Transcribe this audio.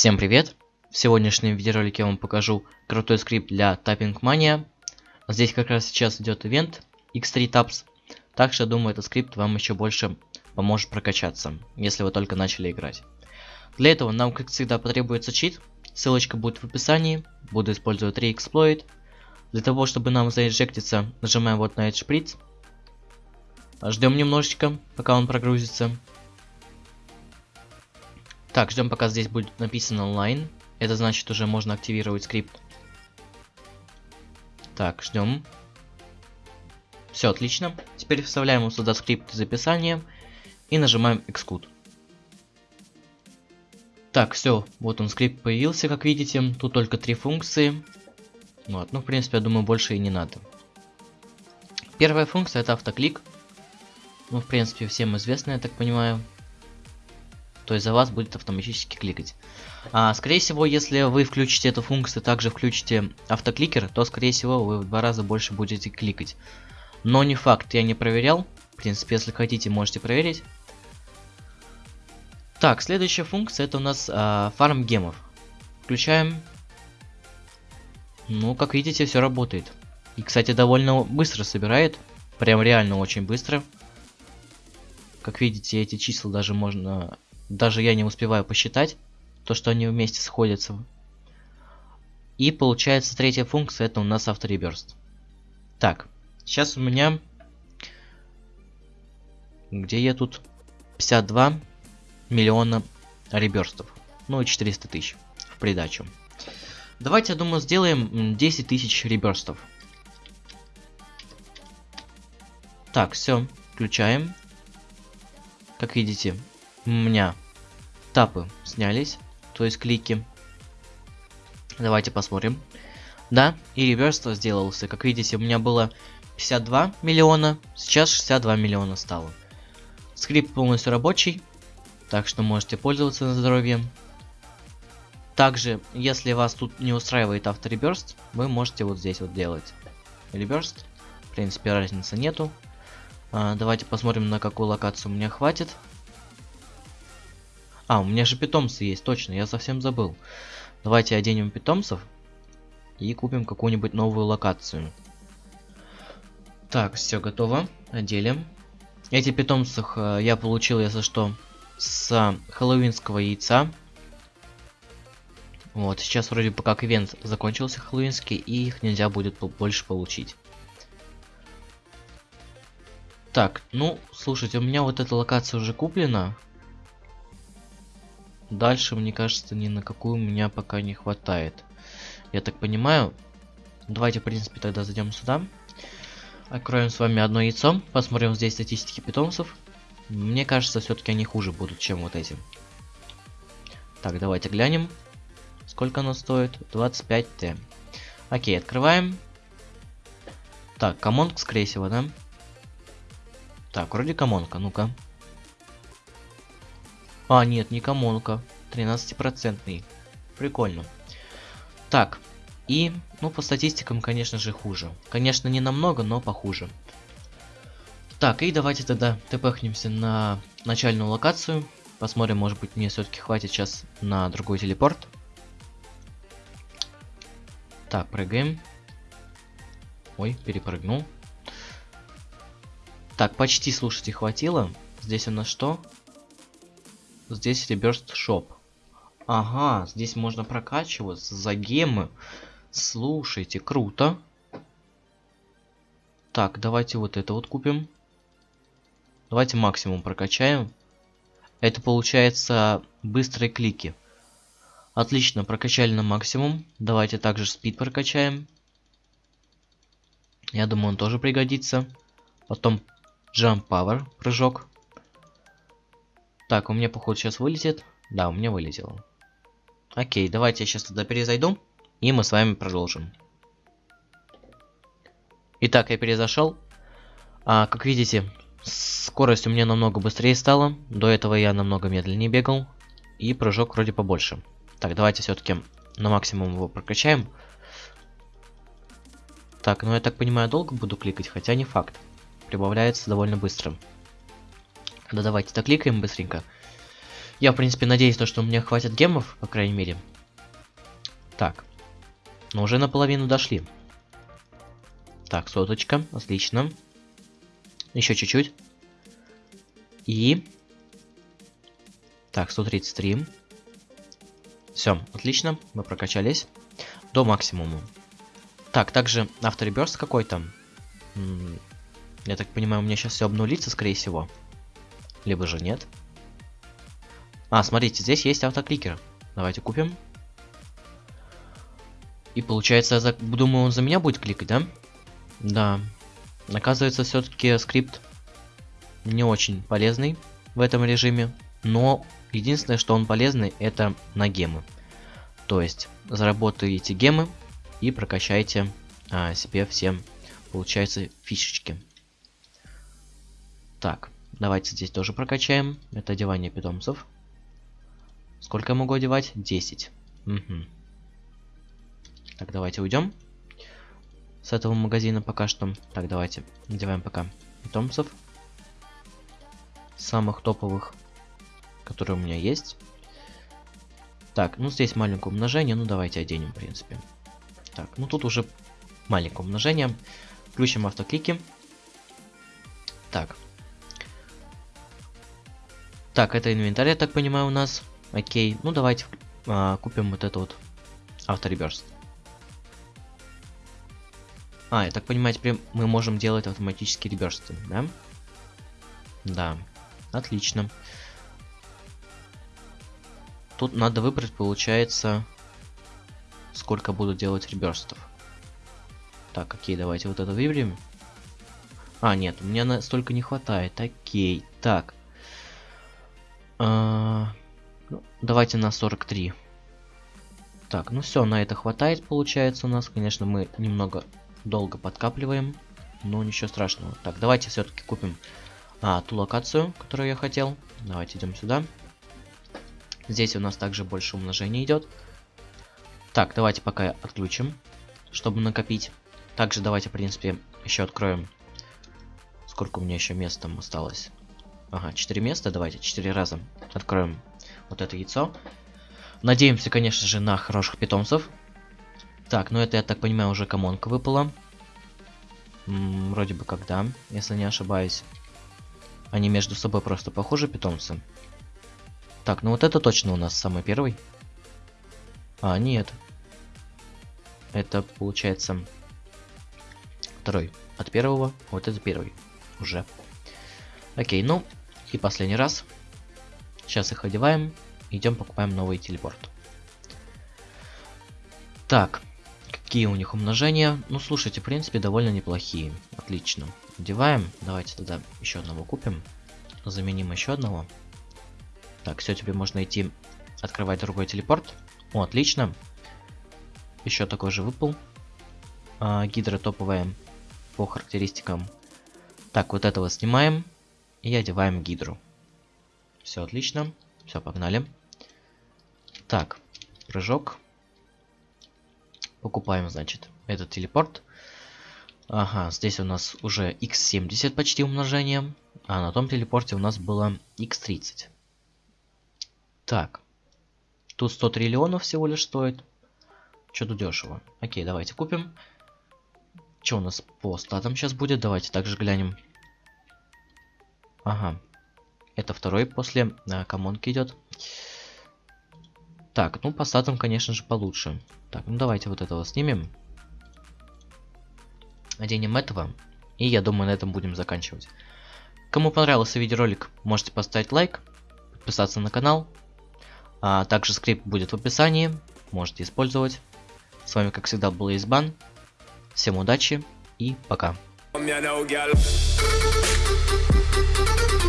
Всем привет! В сегодняшнем видеоролике я вам покажу крутой скрипт для Tapping Mania. Здесь как раз сейчас идет ивент X3 Taps, так что думаю этот скрипт вам еще больше поможет прокачаться, если вы только начали играть. Для этого нам как всегда потребуется чит, ссылочка будет в описании, буду использовать 3 эксплойт. Для того чтобы нам заинжектиться, нажимаем вот на этот шприц. Ждем немножечко, пока он прогрузится. Так, ждем пока здесь будет написано онлайн. Это значит уже можно активировать скрипт. Так, ждем. Все, отлично. Теперь вставляем сюда скрипт из описания и нажимаем Xcode. Так, все, вот он скрипт появился, как видите. Тут только три функции. Вот, ну, в принципе, я думаю, больше и не надо. Первая функция это автоклик. Ну, в принципе, всем известно, я так понимаю то есть за вас будет автоматически кликать. А, скорее всего, если вы включите эту функцию, также включите автокликер, то скорее всего вы в два раза больше будете кликать. Но не факт, я не проверял. В принципе, если хотите, можете проверить. Так, следующая функция это у нас а, фарм гемов. Включаем. Ну, как видите, все работает. И, кстати, довольно быстро собирает. Прям реально очень быстро. Как видите, эти числа даже можно даже я не успеваю посчитать, то, что они вместе сходятся. И получается третья функция, это у нас автореберст. Так, сейчас у меня... Где я тут? 52 миллиона реберстов. Ну и 400 тысяч в придачу. Давайте, я думаю, сделаем 10 тысяч реберстов. Так, все, включаем. Как видите, у меня тапы снялись, то есть клики. Давайте посмотрим. Да, и реверс сделался. Как видите, у меня было 52 миллиона, сейчас 62 миллиона стало. Скрипт полностью рабочий, так что можете пользоваться на здоровье. Также, если вас тут не устраивает автореберст, вы можете вот здесь вот делать реберст. В принципе, разницы нету. А, давайте посмотрим, на какую локацию меня хватит. А, у меня же питомцы есть, точно, я совсем забыл. Давайте оденем питомцев и купим какую-нибудь новую локацию. Так, все готово. Одели. Эти питомцы э, я получил, если что, с хэллоуинского яйца. Вот, сейчас вроде бы как ивент закончился хэллоуинский, и их нельзя будет больше получить. Так, ну, слушайте, у меня вот эта локация уже куплена. Дальше, мне кажется, ни на какую меня пока не хватает. Я так понимаю. Давайте, в принципе, тогда зайдем сюда. Откроем с вами одно яйцо. Посмотрим здесь статистики питомцев. Мне кажется, все-таки они хуже будут, чем вот эти. Так, давайте глянем. Сколько оно стоит? 25Т. Окей, открываем. Так, комонг, скорее всего, да? Так, вроде комонка, ну-ка. А, нет, не комонка. 13-процентный. Прикольно. Так, и, ну, по статистикам, конечно же, хуже. Конечно, не намного, но похуже. Так, и давайте тогда тпхнемся на начальную локацию. Посмотрим, может быть, мне все-таки хватит сейчас на другой телепорт. Так, прыгаем. Ой, перепрыгнул. Так, почти, слушайте, хватило. Здесь у нас что? Здесь Rebirth Shop. Ага, здесь можно прокачиваться за гемы. Слушайте, круто. Так, давайте вот это вот купим. Давайте максимум прокачаем. Это получается быстрые клики. Отлично, прокачали на максимум. Давайте также спид прокачаем. Я думаю, он тоже пригодится. Потом Jump Power, прыжок. Так, у меня, походу, сейчас вылетит. Да, у меня вылетело. Окей, давайте я сейчас тогда перезайду. И мы с вами продолжим. Итак, я перезашел. А, как видите, скорость у меня намного быстрее стала. До этого я намного медленнее бегал. И прыжок вроде побольше. Так, давайте все-таки на максимум его прокачаем. Так, ну я так понимаю, долго буду кликать, хотя не факт. Прибавляется довольно быстро. Да давайте так кликаем быстренько. Я, в принципе, надеюсь, то, что у меня хватит гемов, по крайней мере. Так. Ну, уже наполовину дошли. Так, соточка. Отлично. Еще чуть-чуть. И... Так, 133. Все, отлично. Мы прокачались. До максимума. Так, также автореберст какой-то. Я так понимаю, у меня сейчас все обнулится, скорее всего. Либо же нет. А, смотрите, здесь есть автокликер. Давайте купим. И получается, я за... думаю, он за меня будет кликать, да? Да. Оказывается, все-таки скрипт не очень полезный в этом режиме. Но единственное, что он полезный, это на гемы. То есть, заработаете гемы и прокачайте а, себе все, получается, фишечки. Так, давайте здесь тоже прокачаем. Это одевание питомцев. Сколько я могу одевать? 10. Угу. Так, давайте уйдем с этого магазина пока что. Так, давайте надеваем пока питомцев. Самых топовых, которые у меня есть. Так, ну здесь маленькое умножение, ну давайте оденем, в принципе. Так, ну тут уже маленькое умножение. Включим автоклики. Так. Так, это инвентарь, я так понимаю, у нас. Окей. Ну давайте а, купим вот это вот автореберст. А, я так понимаю, теперь мы можем делать автоматические реберсты, да? Да. Отлично. Тут надо выбрать, получается, сколько буду делать реберстов. Так, окей, давайте вот это выберем. А, нет, у меня настолько не хватает. Окей, так. А, ну, давайте на 43. Так, ну все, на это хватает, получается, у нас. Конечно, мы немного долго подкапливаем, но ничего страшного. Так, давайте все-таки купим а, ту локацию, которую я хотел. Давайте идем сюда. Здесь у нас также больше умножения идет. Так, давайте пока отключим, чтобы накопить. Также давайте, в принципе, еще откроем. Сколько у меня еще мест там осталось? Ага, 4 места. Давайте 4 раза откроем вот это яйцо. Надеемся, конечно же, на хороших питомцев. Так, ну это, я так понимаю, уже комонка выпала. М -м, вроде бы когда, если не ошибаюсь. Они между собой просто похожи, питомцы. Так, ну вот это точно у нас самый первый. А, нет. Это получается второй от первого. Вот это первый уже. Окей, ну и последний раз. Сейчас их одеваем. Идем покупаем новый телепорт. Так, Какие у них умножения? Ну, слушайте, в принципе, довольно неплохие. Отлично. Одеваем. Давайте тогда еще одного купим. Заменим еще одного. Так, все, теперь можно идти открывать другой телепорт. О, отлично. Еще такой же выпал. А, гидра топовая по характеристикам. Так, вот этого снимаем. И одеваем гидру. Все отлично. Все, погнали. Так, прыжок. Покупаем, значит, этот телепорт. Ага, здесь у нас уже x70 почти умножение. А на том телепорте у нас было x30. Так. Тут 100 триллионов всего лишь стоит. Что-то дешево. Окей, давайте купим. Что у нас по статам сейчас будет? Давайте также глянем. Ага. Это второй после а, комонки идет. Так, ну по статам, конечно же, получше. Так, ну давайте вот этого снимем. Оденем этого. И я думаю, на этом будем заканчивать. Кому понравился видеоролик, можете поставить лайк, подписаться на канал. А также скрипт будет в описании, можете использовать. С вами, как всегда, был Избан. Всем удачи и пока. Thank you.